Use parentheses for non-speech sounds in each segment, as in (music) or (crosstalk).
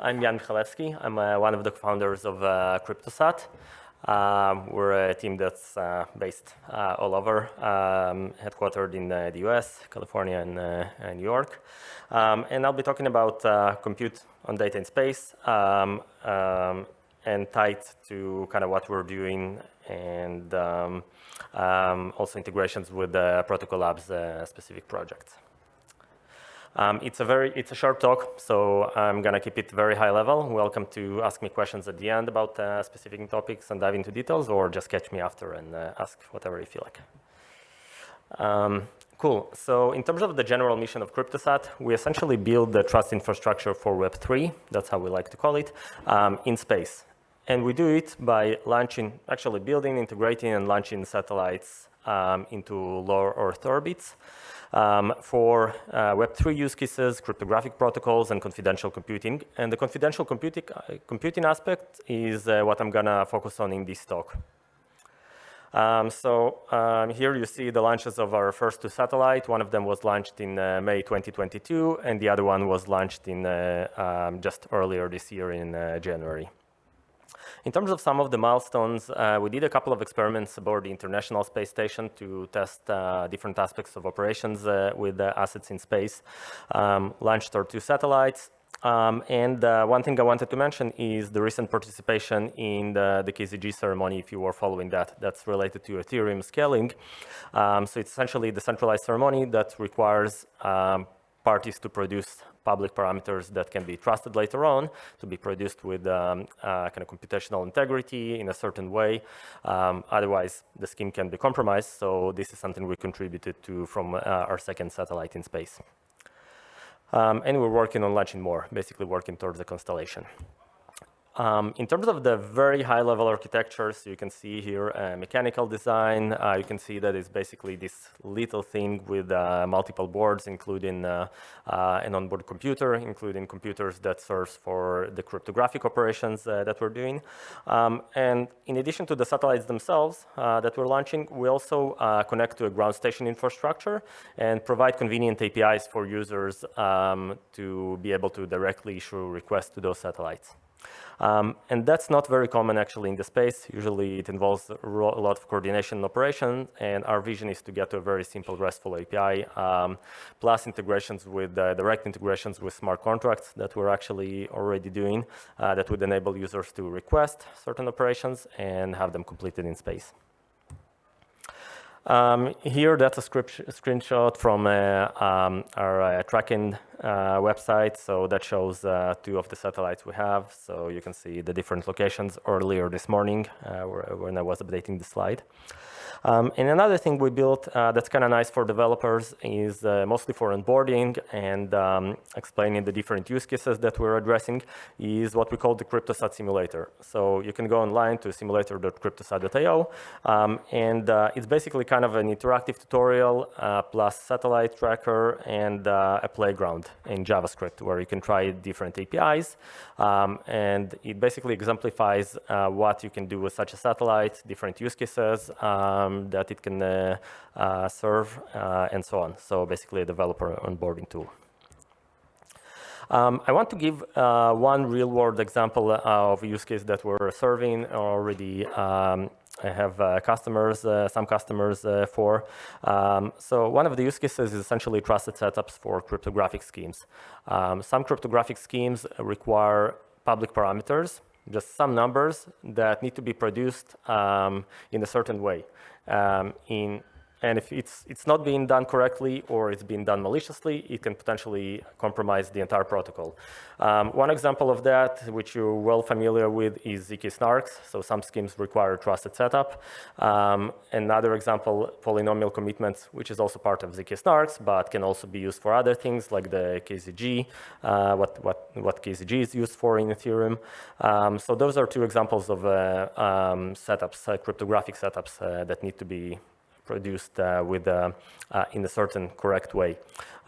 I'm Yan Michalevsky. I'm uh, one of the founders of uh, CryptoSat. Um, we're a team that's uh, based uh, all over, um, headquartered in uh, the US, California, and, uh, and New York. Um, and I'll be talking about compute on data in space um, um, and tied to kind of what we're doing and um, also integrations with the Protocol Labs specific projects. Um, it's a very, it's a short talk, so I'm gonna keep it very high level. Welcome to ask me questions at the end about uh, specific topics and dive into details, or just catch me after and uh, ask whatever you feel like. Um, cool. So in terms of the general mission of CryptoSat, we essentially build the trust infrastructure for Web3, that's how we like to call it, um, in space. And we do it by launching, actually building, integrating, and launching satellites um, into low Earth orbits um, for uh, Web3 use cases, cryptographic protocols, and confidential computing. And the confidential computing, uh, computing aspect is uh, what I'm gonna focus on in this talk. Um, so um, here you see the launches of our first two satellites. One of them was launched in uh, May 2022, and the other one was launched in uh, um, just earlier this year in uh, January. In terms of some of the milestones, uh, we did a couple of experiments aboard the International Space Station to test uh, different aspects of operations uh, with assets in space. Um, launched our two satellites, um, and uh, one thing I wanted to mention is the recent participation in the, the, KZG ceremony, if you were following that, that's related to Ethereum scaling. Um, so it's essentially the centralized ceremony that requires um, parties to produce public parameters that can be trusted later on to be produced with um, uh, kind of computational integrity in a certain way. Um, otherwise, the scheme can be compromised. So this is something we contributed to from uh, our second satellite in space. Um, and we're working on launching more, basically working towards the constellation. Um, in terms of the very high-level architectures, you can see here a mechanical design. Uh, you can see that it's basically this little thing with uh, multiple boards, including uh, uh an onboard computer, including computers that serves for the cryptographic operations uh, that we're doing. Um, and in addition to the satellites themselves uh, that we're launching, we also connect to a ground station infrastructure and provide convenient APIs for users um, to be able to directly issue requests to those satellites. Um, and that's not very common actually in the space. Usually it involves a lot of coordination and operation, and our vision is to get to a very simple RESTful API, um, plus integrations with uh, direct integrations with smart contracts that we're actually already doing uh, that would enable users to request certain operations and have them completed in space. Um, here, that's a, script, screenshot from uh, um, our uh, tracking uh, website. So that shows uh, two of the satellites we have. So you can see the different locations earlier this morning uh, when I was updating the slide. Um, and another thing we built uh, that's kind of nice for developers is uh, mostly for onboarding and um, explaining the different use cases that we're addressing is what we call the CryptoSat simulator. So you can go online to simulator.cryptosat.io um, and uh, it's basically kind of an interactive tutorial uh, plus satellite tracker and uh, a playground in JavaScript where you can try different APIs um, and it basically exemplifies uh, what you can do with such a satellite, different use cases, um, that it can uh, uh, serve uh, and so on. So basically a developer onboarding tool. Um, I want to give uh, one real-world example of a use case that we're serving already. Um, I have uh, customers, some customers for. Um, so one of the use cases is essentially trusted setups for cryptographic schemes. Um, some cryptographic schemes require public parameters, just some numbers that need to be produced um, in a certain way. Um, in and if it's, it's not being done correctly or it's being done maliciously, it can potentially compromise the entire protocol. Um, one example of that, which you're well familiar with, is ZK snarks. So some schemes require trusted setup. Um, another example, polynomial commitments, which is also part of ZK snarks, but can also be used for other things like the KZG, uh, what, what, what KZG is used for in Ethereum. Um, so those are two examples of uh, um, setups, uh, cryptographic setups uh, that need to be produced uh, with uh, uh, in a certain correct way.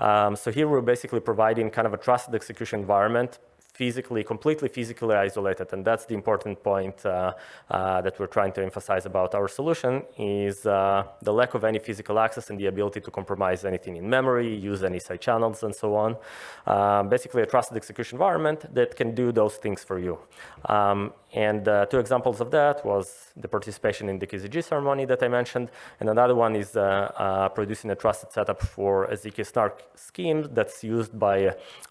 Um, so here we're basically providing kind of a trusted execution environment physically, completely physically isolated. And that's the important point uh, uh, that we're trying to emphasize about our solution is uh, the lack of any physical access and the ability to compromise anything in memory, use any side channels and so on. Um, basically a trusted execution environment that can do those things for you. Um, and uh, two examples of that was the participation in the KZG ceremony that I mentioned, and another one is uh, uh, producing a trusted setup for a ZK Snark scheme that's used by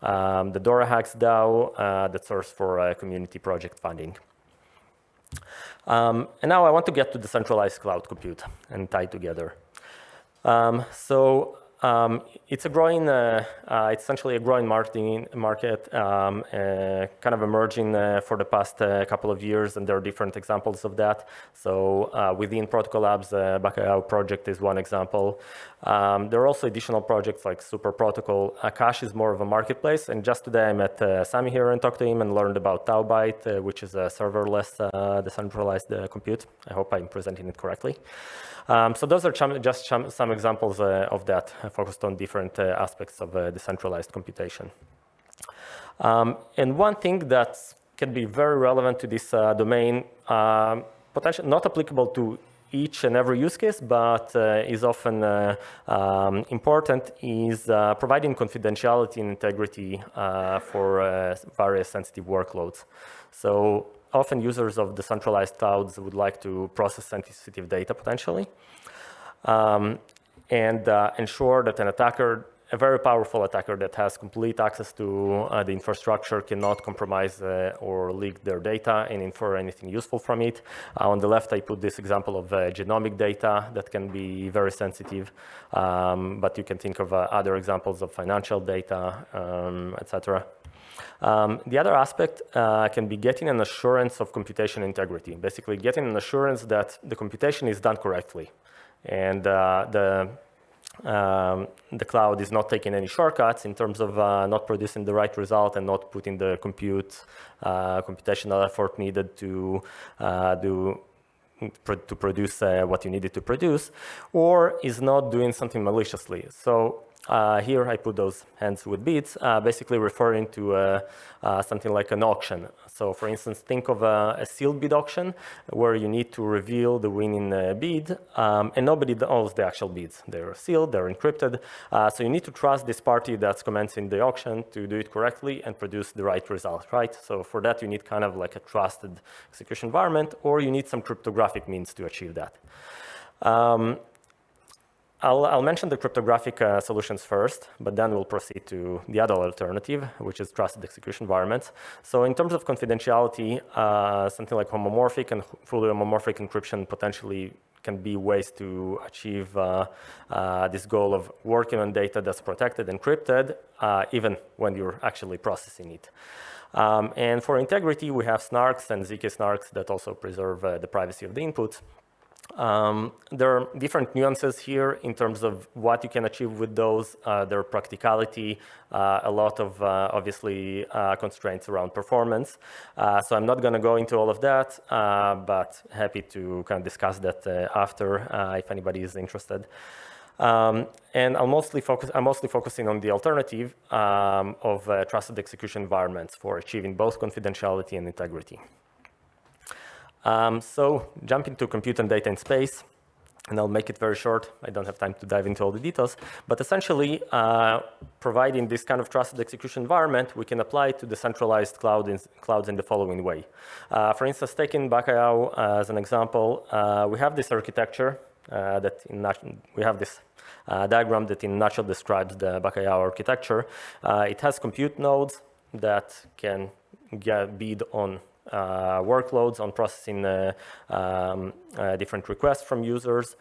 um, the DoraHacks DAO uh, that serves for uh, community project funding. Um, and now I want to get to the centralized cloud compute and tie together. Um, so um, it's a growing, uh, uh, it's essentially a growing market, um, uh, kind of emerging uh, for the past uh, couple of years, and there are different examples of that. So uh, within Protocol Labs, uh, Bacalhau project is one example. Um, there are also additional projects like Super Protocol. Akash is more of a marketplace, and just today I met Sami here and talked to him and learned about Taubyte, which is a serverless decentralized compute. I hope I'm presenting it correctly. Um, so those are just some examples of that, focused on different uh, aspects of decentralized computation. Um, and one thing that can be very relevant to this domain, um, potential, not applicable to each and every use case, but uh, is often uh, um, important, is uh, providing confidentiality and integrity for various sensitive workloads. So often users of decentralized clouds would like to process sensitive data potentially um, and uh, ensure that an attacker, a very powerful attacker that has complete access to uh, the infrastructure cannot compromise uh, or leak their data and infer anything useful from it. On the left, I put this example of genomic data that can be very sensitive, um, but you can think of other examples of financial data, um, etc. Um, the other aspect uh, can be getting an assurance of computation integrity, basically getting an assurance that the computation is done correctly and uh, the um, the cloud is not taking any shortcuts in terms of uh, not producing the right result and not putting the compute uh, computational effort needed to uh, do to produce uh, what you needed to produce, or is not doing something maliciously. So uh, here I put those hands with beads, uh, basically referring to uh, uh, something like an auction. So for instance, think of a, a, sealed bid auction where you need to reveal the winning uh, bid um, and nobody knows the actual bids. They're sealed, they're encrypted. Uh, so you need to trust this party that's commencing the auction to do it correctly and produce the right result, right? So for that, you need kind of like a trusted execution environment or you need some cryptographic means to achieve that. Um, I'll, I'll, mention the cryptographic uh, solutions first, but then we'll proceed to the other alternative, which is trusted execution environments. So in terms of confidentiality, uh, something like homomorphic and fully homomorphic encryption potentially can be ways to achieve uh, uh this goal of working on data that's protected, encrypted, uh, even when you're actually processing it. Um, and for integrity, we have snarks and ZK snarks that also preserve uh, the privacy of the inputs. Um, there are different nuances here in terms of what you can achieve with those, uh, their practicality, uh, a lot of uh, obviously uh, constraints around performance. Uh, so I'm not going to go into all of that, uh, but happy to kind of discuss that after if anybody is interested. Um, and I'll mostly focus, I'm mostly focusing on the alternative um, of trusted execution environments for achieving both confidentiality and integrity. Um, so jumping to compute and data in space, and I'll make it very short. I don't have time to dive into all the details, but essentially uh, providing this kind of trusted execution environment, we can apply to decentralized cloud in, clouds in the following way. Uh, for instance, taking Bacalhau uh, as an example, uh, we have this architecture uh, that in we have this uh, diagram that in nutshell describes the Bacalhau architecture. it has compute nodes that can get bid on workloads on processing uh, um, uh, different requests from users.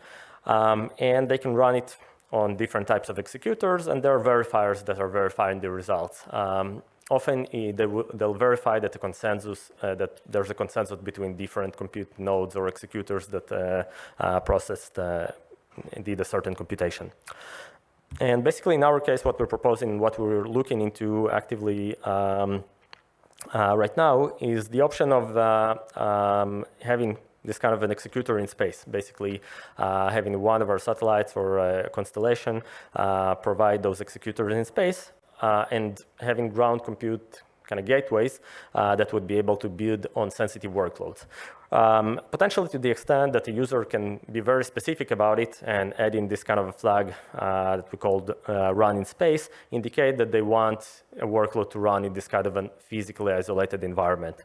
Um, and they can run it on different types of executors, and there are verifiers that are verifying the results. Um, often they will verify that the consensus uh, that there's a consensus between different compute nodes or executors that uh, uh, processed did a certain computation. And basically, in our case, what we're proposing, what we're looking into actively um, uh, right now is the option of uh, um, having this kind of an executor in space, basically uh, having one of our satellites or a constellation uh, provide those executors in space uh, and having ground compute kind of gateways uh, that would be able to build on sensitive workloads. Um, potentially to the extent that the user can be very specific about it and add in this kind of a flag uh, that we called uh, run in space, indicate that they want a workload to run in this kind of a physically isolated environment.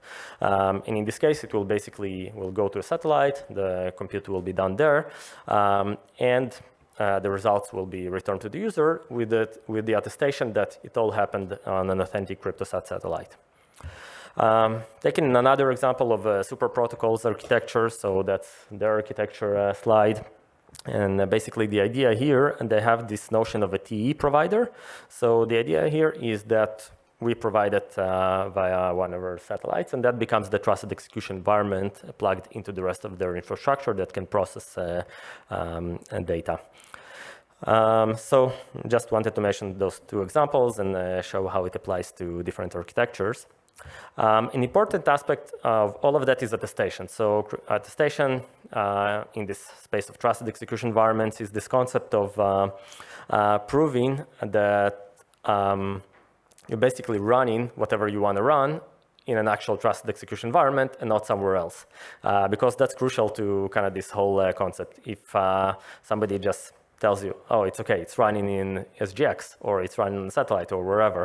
Um, and in this case, it will basically will go to a satellite, the compute will be done there, um, and uh, the results will be returned to the user with, it, with the attestation that it all happened on an authentic CryptoSat satellite. Um, taking another example of uh, super protocols architecture, so that's their architecture uh, slide. And uh, basically the idea here, and they have this notion of a TE provider. So the idea here is that we provide it uh, via one of our satellites, and that becomes the trusted execution environment plugged into the rest of their infrastructure that can process uh, um, data. Um, so just wanted to mention those two examples and uh, show how it applies to different architectures. Um, an important aspect of all of that is attestation. So attestation uh, in this space of trusted execution environments is this concept of uh, uh, proving that um, you're basically running whatever you want to run in an actual trusted execution environment and not somewhere else. Uh, because that's crucial to kind of this whole uh, concept. If uh, somebody just tells you, oh, it's okay, it's running in SGX, or it's running on satellite, or wherever.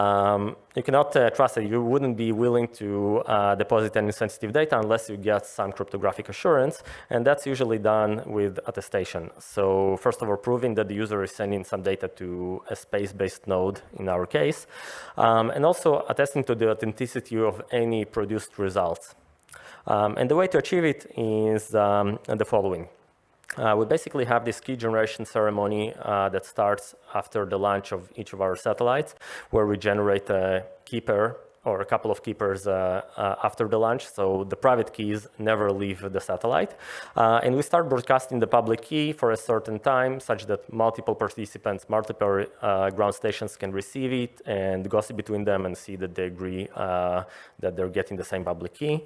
Um, you cannot uh, trust it. You wouldn't be willing to uh, deposit any sensitive data unless you get some cryptographic assurance, and that's usually done with attestation. So first of all, proving that the user is sending some data to a space-based node, in our case, um, and also attesting to the authenticity of any produced results. Um, and the way to achieve it is um, the following. Uh, we basically have this key generation ceremony uh, that starts after the launch of each of our satellites, where we generate a key pair or a couple of key pairs uh, uh, after the launch, so the private keys never leave the satellite. Uh, and we start broadcasting the public key for a certain time, such that multiple participants, multiple ground stations can receive it and gossip between them and see that they agree that they're getting the same public key.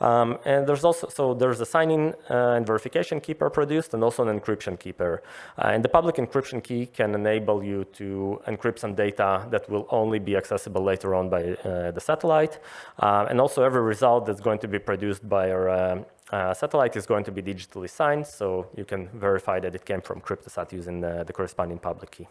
Um, and there's also, so there's a signing and verification key pair produced and also an encryption key pair. and the public encryption key can enable you to encrypt some data that will only be accessible later on by the the satellite. Uh, and also every result that's going to be produced by our uh, uh, satellite is going to be digitally signed, so you can verify that it came from CryptoSat using the, the corresponding public key.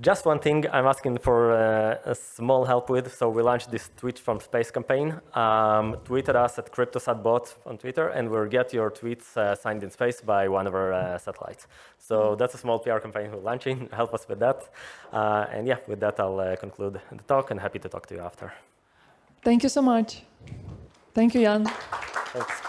Just one thing I'm asking for uh, a small help with. So we launched this tweet from space campaign. Um, tweeted us at CryptoSatBot on Twitter, and we'll get your tweets uh, signed in space by one of our uh, satellites. So that's a small PR campaign we're launching. (laughs) Help us with that. And yeah, with that, I'll conclude the talk, and happy to talk to you after. Thank you so much. Thank you, Yan. Thanks.